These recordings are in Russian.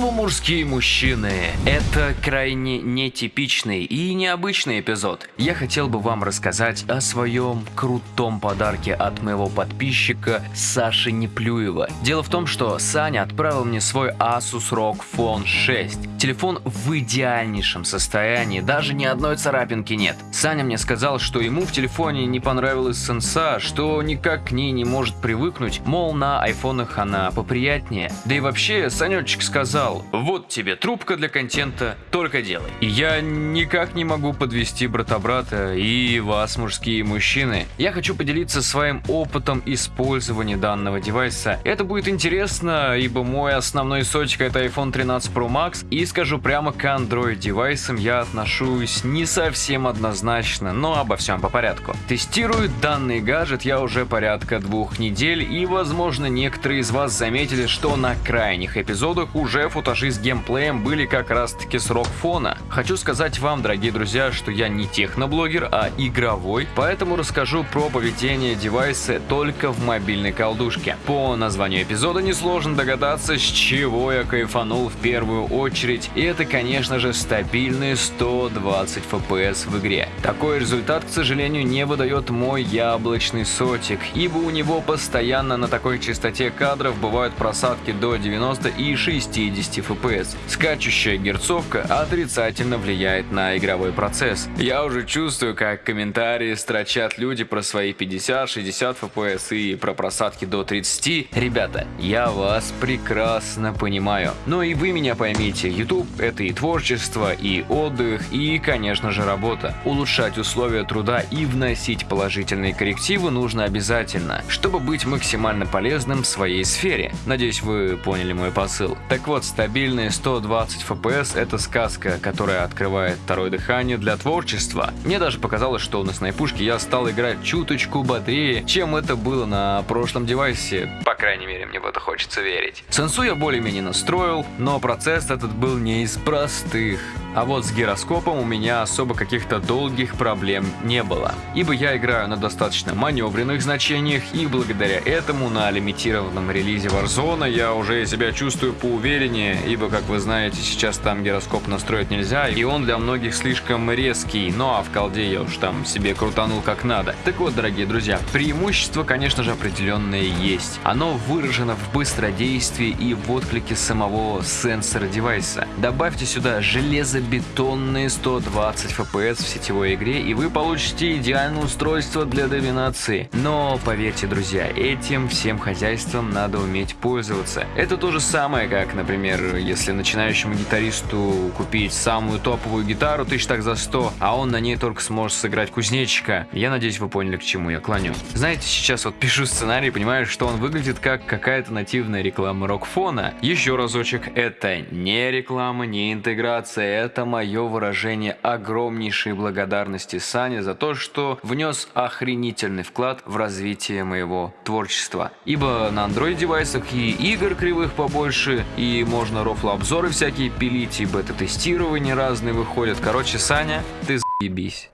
Снова мужские мужчины. Это крайне нетипичный и необычный эпизод. Я хотел бы вам рассказать о своем крутом подарке от моего подписчика Саши Неплюева. Дело в том, что Саня отправил мне свой Asus ROG Phone 6. Телефон в идеальнейшем состоянии, даже ни одной царапинки нет. Саня мне сказал, что ему в телефоне не понравилась сенса, что никак к ней не может привыкнуть, мол, на айфонах она поприятнее. Да и вообще, Санечек сказал, вот тебе трубка для контента, только делай. Я никак не могу подвести брата-брата и вас, мужские мужчины. Я хочу поделиться своим опытом использования данного девайса. Это будет интересно, ибо мой основной сочек это iPhone 13 Pro Max и скажу прямо к Android девайсам я отношусь не совсем однозначно, но обо всем по порядку. Тестирую данный гаджет я уже порядка двух недель и возможно некоторые из вас заметили, что на крайних эпизодах уже футажи с геймплеем были как раз таки с рок-фона. Хочу сказать вам, дорогие друзья, что я не техноблогер, а игровой, поэтому расскажу про поведение девайса только в мобильной колдушке. По названию эпизода несложно догадаться, с чего я кайфанул в первую очередь, и это конечно же стабильные 120 FPS в игре. Такой результат, к сожалению, не выдает мой яблочный сотик, ибо у него постоянно на такой частоте кадров бывают просадки до 90 и 60 FPS. Скачущая герцовка отрицательно влияет на игровой процесс. Я уже чувствую, как комментарии строчат люди про свои 50-60 FPS и про просадки до 30. Ребята, я вас прекрасно понимаю. Но и вы меня поймите, YouTube это и творчество, и отдых, и конечно же работа. Улучшать условия труда и вносить положительные коррективы нужно обязательно, чтобы быть максимально полезным в своей сфере. Надеюсь вы поняли мой посыл. Так вот, стабильные 120 FPS это сказка, которая открывает второе дыхание для творчества. Мне даже показалось, что на снайпушке я стал играть чуточку бодрее, чем это было на прошлом девайсе. По крайней мере, мне в это хочется верить. Сенсу я более-менее настроил, но процесс этот был не из простых. А вот с гироскопом у меня особо каких-то долгих проблем не было. Ибо я играю на достаточно маневренных значениях и благодаря этому на лимитированном релизе Warzone я уже себя чувствую поувереннее, ибо как вы знаете сейчас там гироскоп настроить нельзя и он для многих слишком резкий, ну а в колде я уж там себе крутанул как надо. Так вот, дорогие друзья, преимущество конечно же определенное есть. Оно выражено в быстродействии и в отклике самого сенсора девайса. Добавьте сюда железо железобетонные 120 FPS в сетевой игре, и вы получите идеальное устройство для доминации. Но поверьте, друзья, этим всем хозяйством надо уметь пользоваться. Это то же самое, как, например, если начинающему гитаристу купить самую топовую гитару тысяч так за 100, а он на ней только сможет сыграть кузнечика. Я надеюсь, вы поняли, к чему я клоню. Знаете, сейчас вот пишу сценарий, понимаю, что он выглядит как какая-то нативная реклама рок-фона. Еще разочек, это не реклама, не интеграция, это мое выражение огромнейшей благодарности Сане за то, что внес охренительный вклад в развитие моего творчества. Ибо на Android девайсах и игр кривых побольше, и можно рофло обзоры всякие пилить, и бета-тестирования разные выходят. Короче, Саня, ты заебись.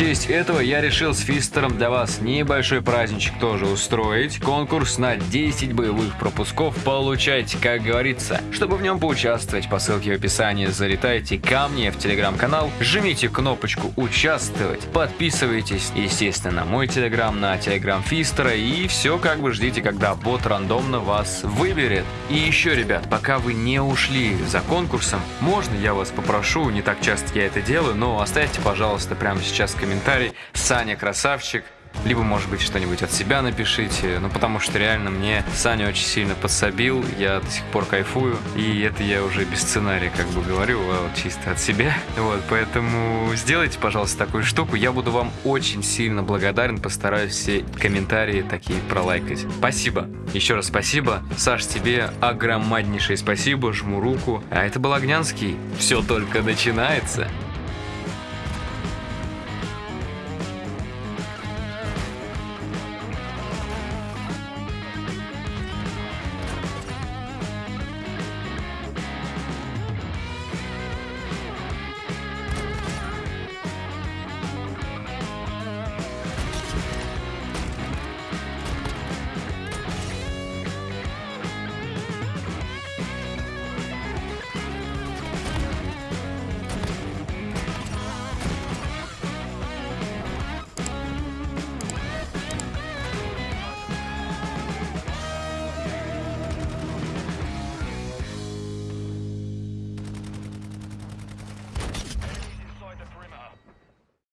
Честь этого я решил с Фистером для вас небольшой праздничек тоже устроить. Конкурс на 10 боевых пропусков получайте, как говорится. Чтобы в нем поучаствовать, по ссылке в описании залетайте ко мне в телеграм-канал, жмите кнопочку «Участвовать», подписывайтесь, естественно, на мой телеграм, на телеграм Фистера и все как бы ждите, когда бот рандомно вас выберет. И еще, ребят, пока вы не ушли за конкурсом, можно я вас попрошу, не так часто я это делаю, но оставьте, пожалуйста, прямо сейчас комментарий. Саня красавчик. Либо, может быть, что-нибудь от себя напишите. Ну, потому что реально мне Саня очень сильно подсобил. Я до сих пор кайфую. И это я уже без сценария как бы говорю, а вот чисто от себя. Вот, поэтому сделайте, пожалуйста, такую штуку. Я буду вам очень сильно благодарен. Постараюсь все комментарии такие пролайкать. Спасибо. Еще раз спасибо. Саш, тебе огромнейшее спасибо. Жму руку. А это был Огнянский. Все только начинается.